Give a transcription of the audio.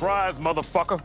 Surprise, motherfucker.